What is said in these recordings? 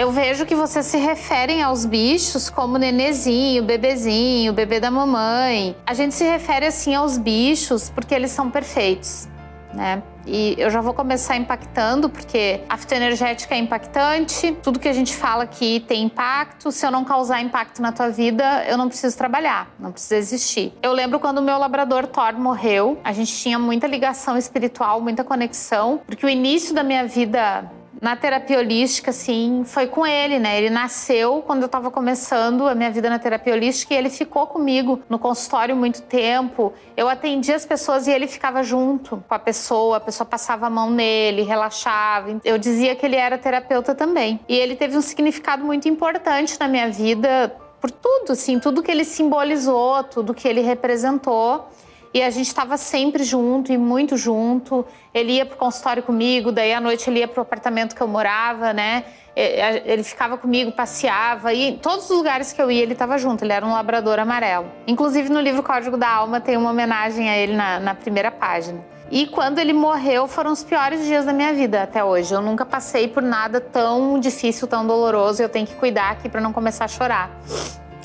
Eu vejo que vocês se referem aos bichos como nenezinho, bebezinho, bebê da mamãe. A gente se refere assim aos bichos porque eles são perfeitos, né? E eu já vou começar impactando, porque a fitoenergética é impactante, tudo que a gente fala aqui tem impacto. Se eu não causar impacto na tua vida, eu não preciso trabalhar, não precisa existir. Eu lembro quando o meu labrador Thor morreu, a gente tinha muita ligação espiritual, muita conexão, porque o início da minha vida na terapia holística, assim, foi com ele, né? Ele nasceu quando eu estava começando a minha vida na terapia holística e ele ficou comigo no consultório muito tempo. Eu atendia as pessoas e ele ficava junto com a pessoa, a pessoa passava a mão nele, relaxava. Eu dizia que ele era terapeuta também. E ele teve um significado muito importante na minha vida por tudo, assim, tudo que ele simbolizou, tudo que ele representou. E a gente estava sempre junto e muito junto. Ele ia pro consultório comigo, daí à noite ele ia pro apartamento que eu morava, né? Ele ficava comigo, passeava e em todos os lugares que eu ia ele estava junto. Ele era um labrador amarelo. Inclusive no livro Código da Alma tem uma homenagem a ele na, na primeira página. E quando ele morreu, foram os piores dias da minha vida até hoje. Eu nunca passei por nada tão difícil, tão doloroso. Eu tenho que cuidar aqui para não começar a chorar,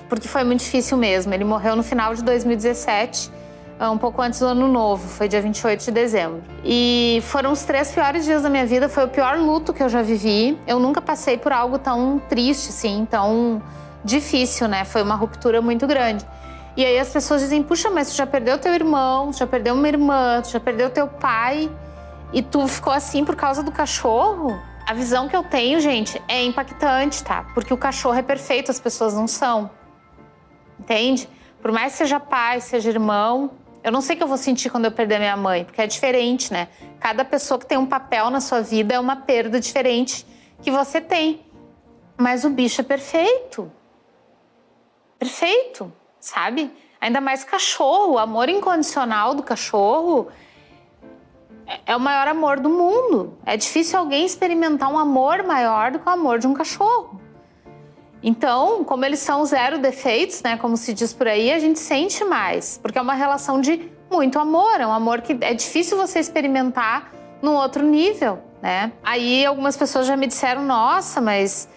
porque foi muito difícil mesmo. Ele morreu no final de 2017 ah, um pouco antes do ano novo, foi dia 28 de dezembro. E foram os três piores dias da minha vida, foi o pior luto que eu já vivi. Eu nunca passei por algo tão triste, assim, tão difícil, né? Foi uma ruptura muito grande. E aí as pessoas dizem: puxa, mas tu já perdeu teu irmão, tu já perdeu uma irmã, tu já perdeu teu pai, e tu ficou assim por causa do cachorro? A visão que eu tenho, gente, é impactante, tá? Porque o cachorro é perfeito, as pessoas não são. Entende? Por mais que seja pai, seja irmão, eu não sei o que eu vou sentir quando eu perder minha mãe, porque é diferente, né? Cada pessoa que tem um papel na sua vida é uma perda diferente que você tem. Mas o bicho é perfeito. Perfeito, sabe? Ainda mais cachorro, o amor incondicional do cachorro é o maior amor do mundo. É difícil alguém experimentar um amor maior do que o amor de um cachorro. Então, como eles são zero defeitos, né, como se diz por aí, a gente sente mais, porque é uma relação de muito amor, é um amor que é difícil você experimentar num outro nível, né? Aí algumas pessoas já me disseram: "Nossa, mas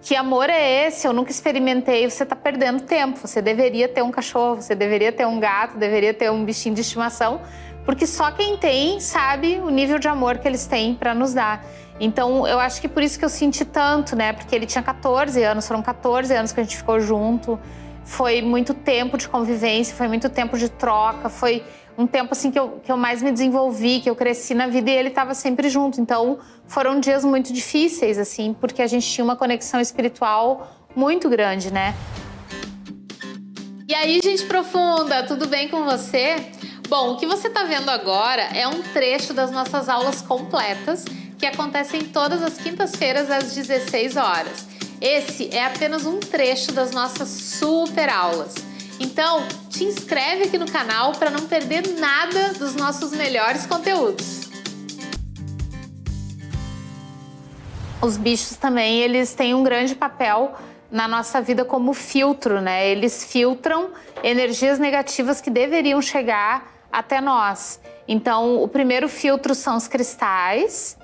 que amor é esse? Eu nunca experimentei". Você está perdendo tempo. Você deveria ter um cachorro, você deveria ter um gato, deveria ter um bichinho de estimação, porque só quem tem sabe o nível de amor que eles têm para nos dar. Então, eu acho que por isso que eu senti tanto, né? Porque ele tinha 14 anos, foram 14 anos que a gente ficou junto. Foi muito tempo de convivência, foi muito tempo de troca, foi um tempo assim que eu, que eu mais me desenvolvi, que eu cresci na vida e ele estava sempre junto. Então, foram dias muito difíceis, assim, porque a gente tinha uma conexão espiritual muito grande, né? E aí, gente profunda, tudo bem com você? Bom, o que você está vendo agora é um trecho das nossas aulas completas que acontecem todas as quintas-feiras às 16 horas. Esse é apenas um trecho das nossas super aulas. Então, te inscreve aqui no canal para não perder nada dos nossos melhores conteúdos. Os bichos também, eles têm um grande papel na nossa vida como filtro, né? Eles filtram energias negativas que deveriam chegar até nós. Então, o primeiro filtro são os cristais,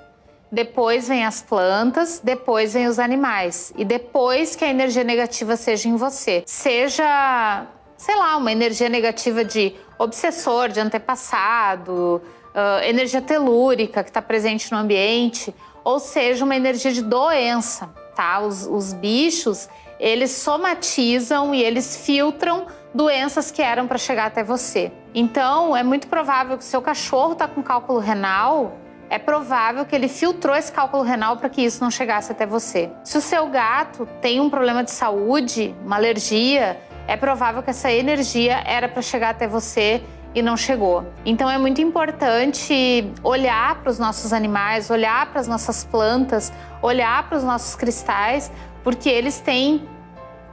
depois vem as plantas, depois vem os animais. E depois que a energia negativa seja em você. Seja, sei lá, uma energia negativa de obsessor, de antepassado, uh, energia telúrica que está presente no ambiente, ou seja, uma energia de doença, tá? Os, os bichos, eles somatizam e eles filtram doenças que eram para chegar até você. Então, é muito provável que o seu cachorro está com cálculo renal, é provável que ele filtrou esse cálculo renal para que isso não chegasse até você. Se o seu gato tem um problema de saúde, uma alergia, é provável que essa energia era para chegar até você e não chegou. Então é muito importante olhar para os nossos animais, olhar para as nossas plantas, olhar para os nossos cristais, porque eles têm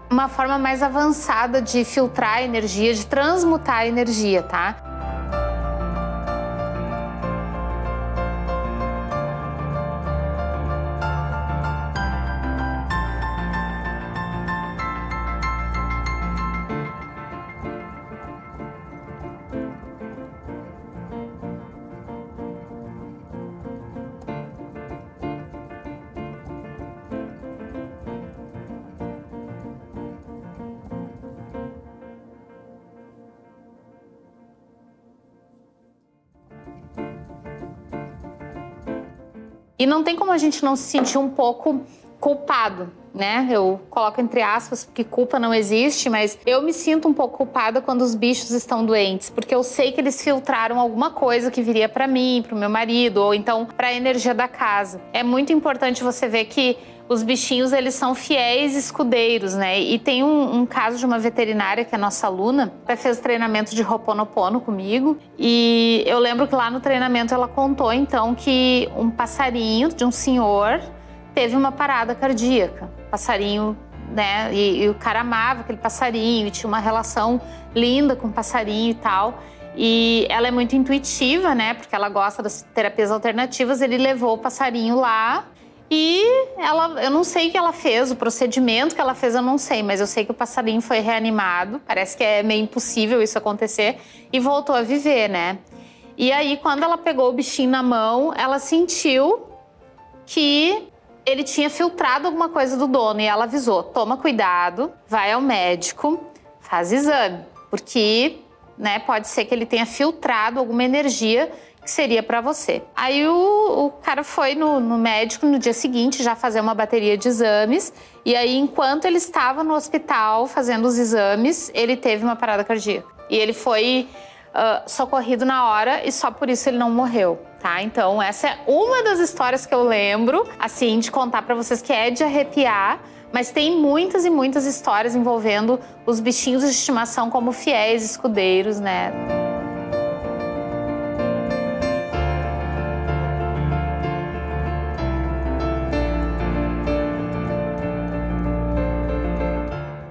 uma forma mais avançada de filtrar a energia, de transmutar a energia, tá? E não tem como a gente não se sentir um pouco culpado, né? Eu coloco entre aspas porque culpa não existe, mas eu me sinto um pouco culpada quando os bichos estão doentes, porque eu sei que eles filtraram alguma coisa que viria para mim, para o meu marido, ou então para a energia da casa. É muito importante você ver que os bichinhos eles são fiéis escudeiros, né? E tem um, um, caso de uma veterinária que é nossa aluna, ela fez treinamento de Ho'oponopono comigo e eu lembro que lá no treinamento ela contou então que um passarinho de um senhor teve uma parada cardíaca. Passarinho, né? E, e o cara amava aquele passarinho tinha uma relação linda com o passarinho e tal. E ela é muito intuitiva, né? Porque ela gosta das terapias alternativas. Ele levou o passarinho lá e ela, eu não sei o que ela fez, o procedimento que ela fez eu não sei, mas eu sei que o passarinho foi reanimado. Parece que é meio impossível isso acontecer e voltou a viver, né? E aí, quando ela pegou o bichinho na mão, ela sentiu que ele tinha filtrado alguma coisa do dono e ela avisou: toma cuidado, vai ao médico, faz exame, porque né, pode ser que ele tenha filtrado alguma energia que seria para você. Aí o, o cara foi no, no, médico no dia seguinte já fazer uma bateria de exames e aí enquanto ele estava no hospital fazendo os exames, ele teve uma parada cardíaca. E ele foi uh, socorrido na hora e só por isso ele não morreu. Tá? Então essa é uma das histórias que eu lembro, assim, de contar para vocês que é de arrepiar, mas tem muitas e muitas histórias envolvendo os bichinhos de estimação como fiéis escudeiros, né?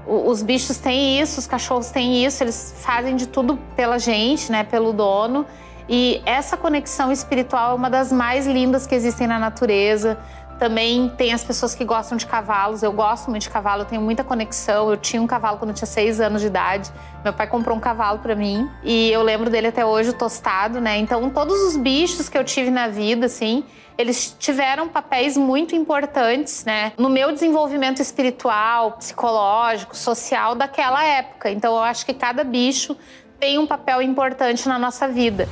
os bichos têm isso, os cachorros têm isso, eles fazem de tudo pela gente, né, pelo dono. E essa conexão espiritual é uma das mais lindas que existem na natureza. Também tem as pessoas que gostam de cavalos. Eu gosto muito de cavalo, eu tenho muita conexão. Eu tinha um cavalo quando eu tinha seis anos de idade. Meu pai comprou um cavalo para mim e eu lembro dele até hoje, tostado, né? Então, todos os bichos que eu tive na vida, assim, eles tiveram papéis muito importantes, né, no meu desenvolvimento espiritual, psicológico, social daquela época. Então, eu acho que cada bicho tem um papel importante na nossa vida.